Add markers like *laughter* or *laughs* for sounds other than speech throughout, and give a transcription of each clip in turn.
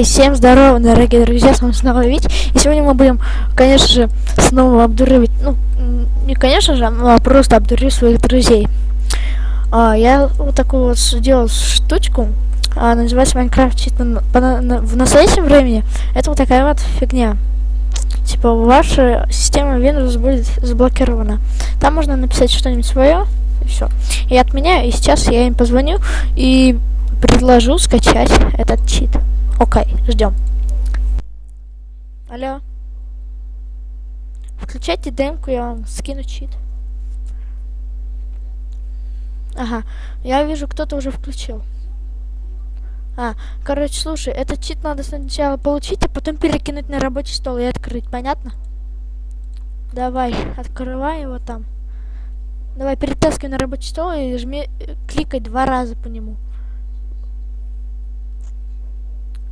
Окей, всем здорово, дорогие друзья, с вами снова Вить. И сегодня мы будем, конечно же, снова обдуривать, ну, не конечно же, а просто обдурить своих друзей. А, я вот такую вот сделал штучку, а, называется Майнкрафт чит на, на, на, в настоящем времени. Это вот такая вот фигня. Типа, ваша система Windows будет заблокирована. Там можно написать что-нибудь свое, и все. И от меня, и сейчас я им позвоню и предложу скачать этот чит. Окей, ждем. Алло. Включайте демку, я вам скину чит. Ага, я вижу, кто-то уже включил. А, короче, слушай, этот чит надо сначала получить, а потом перекинуть на рабочий стол и открыть, понятно? Давай, открывай его там. Давай, перетаскивай на рабочий стол и жми, э, кликай два раза по нему.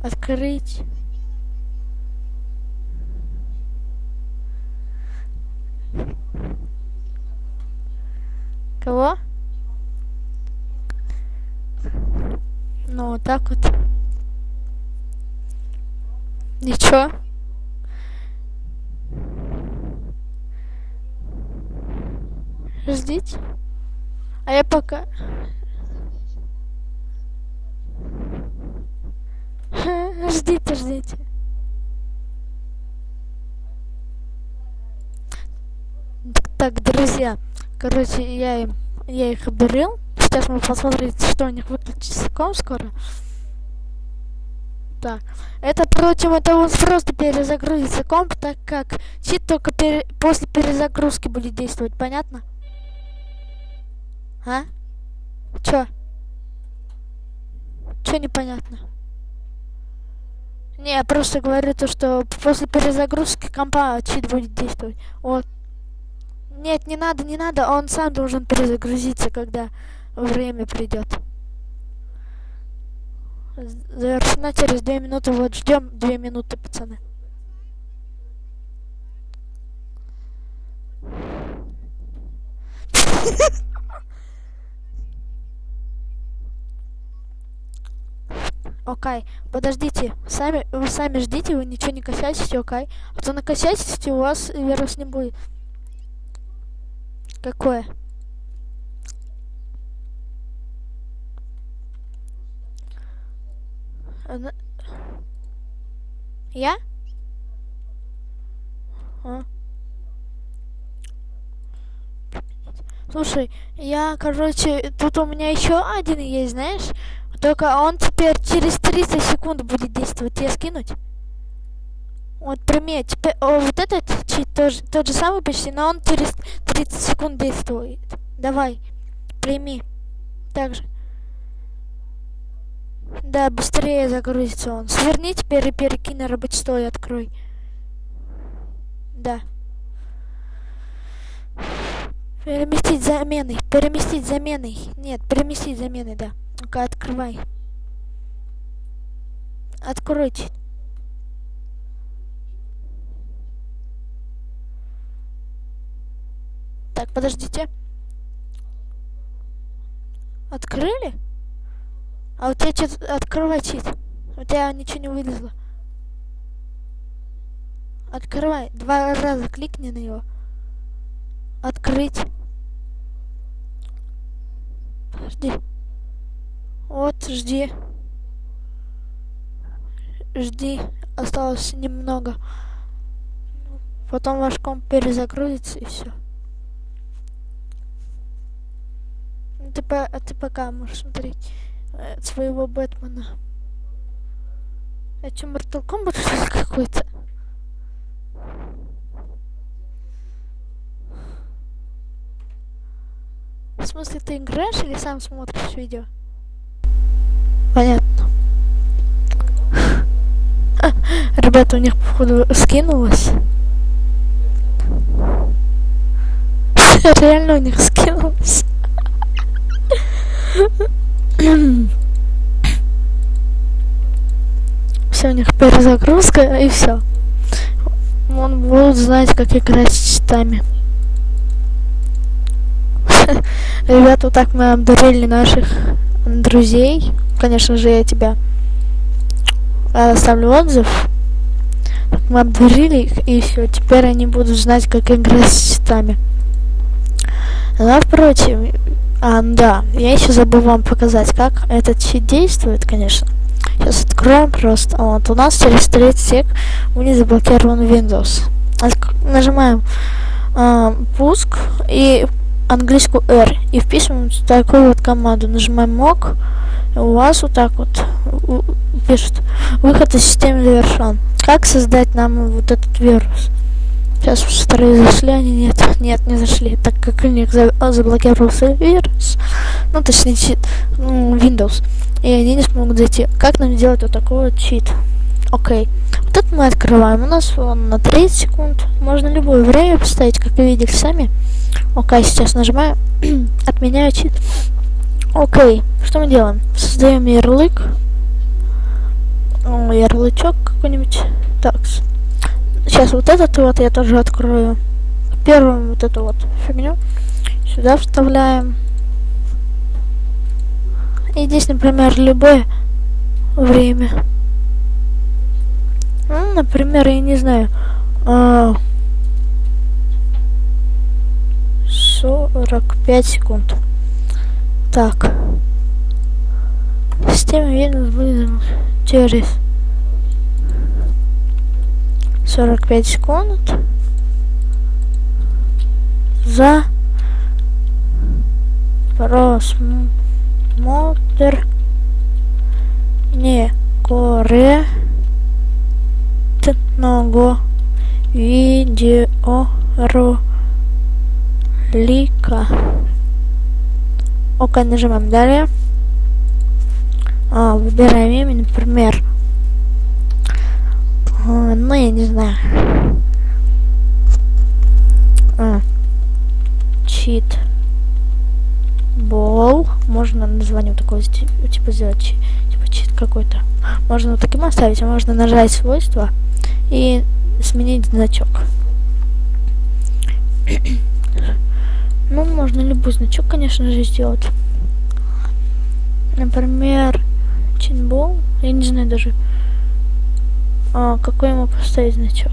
Открыть. Кого? Ну, вот так вот. Ничего. Ждите. А я пока... Ждите, ждите. Так, друзья, короче, я им, я их обдурил. Сейчас мы посмотрим, что у них выключится ком скоро. Так, это против этого просто перезагрузится комп, так как чит только пере после перезагрузки будет действовать, понятно? А? Чё? Чё непонятно? Не, я просто говорю то, что после перезагрузки компа чит будет действовать. Вот. Нет, не надо, не надо, он сам должен перезагрузиться, когда время придет. Завершена через две минуты. Вот ждем две минуты, пацаны. *laughs* Окей, подождите, сами, вы сами ждите, вы ничего не косячите, окей? А то накосячите, у вас вирус не будет. Какое? Она... Я? А? Слушай, я, короче, тут у меня еще один есть, знаешь? Только он теперь через 30 секунд будет действовать. Тебе скинуть? Вот прими, теперь, о, вот этот чит тоже, тот же самый почти, но он через 30 секунд действует. Давай, прими. Так же. Да, быстрее загрузится он. Сверни теперь и перекинь на рабочий стол и открой. Да. Переместить замены. Переместить замены. Нет, переместить замены, да. Ну-ка, открывай. Откройте. Так, подождите. Открыли? А у тебя что-то открывай чит. У тебя ничего не вылезло. Открывай. Два раза кликни на него. Открыть. Подожди. Вот, жди. Жди. Осталось немного. Потом ваш комп перезагрузится и все. ты, по, а ты пока можешь смотреть э, своего Бэтмена. Это Mortal Kombat что ли какой-то? В смысле, ты играешь или сам смотришь видео? Понятно. *laughs* Ребята, у них, походу, скинулось. *laughs* Реально у них скинулось. *laughs* все, у них перезагрузка и все. Он будет знать, как играть с читами. Ребята, вот так мы обдурили наших друзей. Конечно же, я тебя оставлю отзыв. Мы обдурили их, и все, теперь они будут знать, как играть с читами. Напротив, а, да, я еще забыл вам показать, как этот чит действует, конечно. Сейчас откроем просто. Вот, у нас через 30 сек не заблокирован Windows. Нажимаем э, пуск и английскую R и вписываем такую вот команду. Нажимаем ок. У вас вот так вот пишет выход из системы завершен. Как создать нам вот этот вирус? Сейчас вторые зашли, они нет, нет, не зашли, так как у них заблокировался вирус, ну точнее чит, ну, Windows, и они не смогут зайти. Как нам сделать вот такой вот чит? Окей. Вот это мы открываем. У нас он на 30 секунд. Можно любое время поставить, как вы видели сами. Окей, сейчас нажимаю. *clears throat* Отменяю чит. Окей. Что мы делаем? Создаем ярлык. О, ярлычок какой-нибудь. Так. Сейчас вот этот вот я тоже открою. Первым вот эту вот фигню. Сюда вставляем. И здесь, например, любое время. Ну, например, я не знаю. А, 45 секунд. Так. Система Windows вызвана через 45 секунд за просмотр некорректного видеоролика. Окей, нажимаем далее. А, выбираем имя, например, ну, я не знаю. А. Чит. Бол. Можно название вот такое типа сделать. Типа чит какой-то. Можно вот таким оставить, а можно нажать свойства и сменить значок. ну, можно любой значок, конечно же, сделать. Например, чинбол. Я не знаю даже. А, какой ему поставить значок?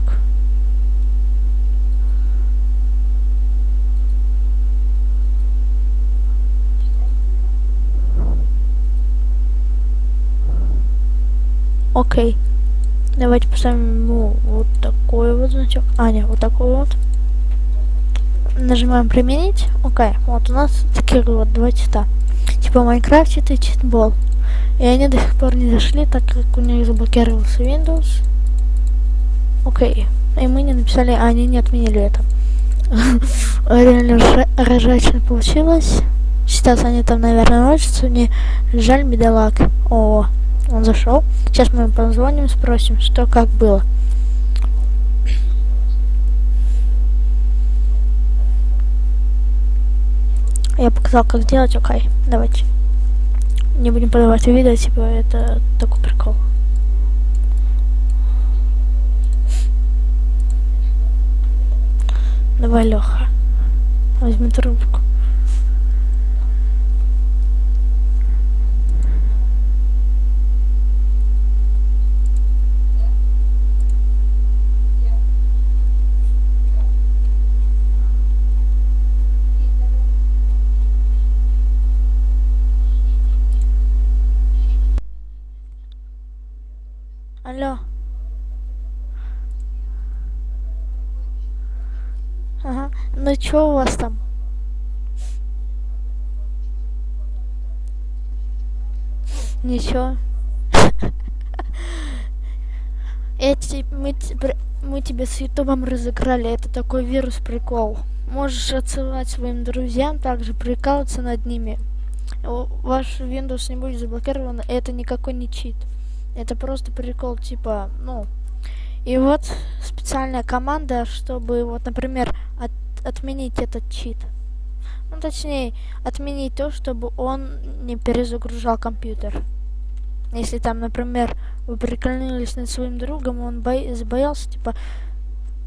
Окей. Давайте поставим ему вот такой вот значок. А, нет, вот такой вот. Нажимаем применить. Окей. Вот у нас такие вот два цвета. Типа Майнкрафт это читбол. И они до сих пор не зашли, так как у них заблокировался Windows. Окей. И мы не написали, а они не отменили это. *laughs* Реально ржачно получилось. Сейчас они там, наверное, ночью. Мне жаль, бедолаг. О, он зашел. Сейчас мы позвоним, спросим, что как было. Я показал, как делать, окей. Давайте не будем подавать видео, типа это такой прикол. Давай, Леха, возьми трубку. Алло. Ага. Ну что у вас там? Ничего. *laughs* Эти мы, мы тебя с ютубом разыграли. Это такой вирус прикол. Можешь отсылать своим друзьям, также прикалываться над ними. Ваш Windows не будет заблокирован. Это никакой не чит. Это просто прикол, типа, ну... И вот специальная команда, чтобы, вот, например, от, отменить этот чит. Ну, точнее, отменить то, чтобы он не перезагружал компьютер. Если там, например, вы прикольнулись над своим другом, он бо забоялся, типа,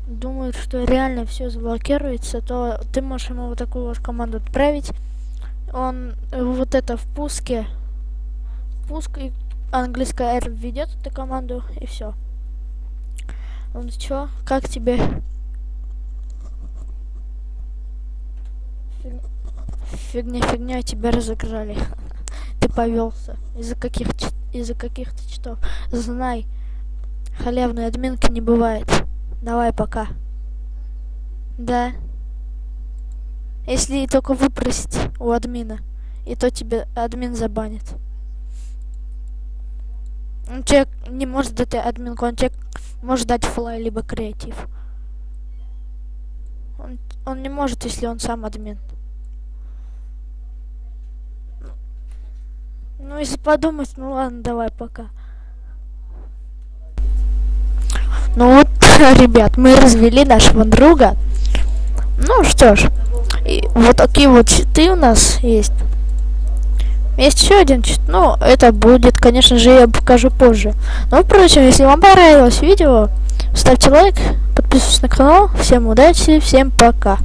думает, что реально все заблокируется, то ты можешь ему вот такую вот команду отправить. Он вот это в пуске, пуск и английская R введет эту команду, и все. Ну чё, как тебе? Фигня, фигня, тебя разыграли. Ты повелся. Из-за каких из-за каких-то читов. Знай, халявной админки не бывает. Давай, пока. Да. Если только выпросить у админа, и то тебе админ забанит. Он тебе не может дать админку, он тебе может дать флай, либо креатив. Он, он не может, если он сам админ. Ну, если подумать, ну ладно, давай, пока. Ну вот, *laughs* ребят, мы развели нашего друга. Ну что ж, и вот такие вот читы у нас есть. Есть еще один чит, ну, это будет, конечно же, я покажу позже. Но, впрочем, если вам понравилось видео, ставьте лайк, подписывайтесь на канал. Всем удачи, всем пока.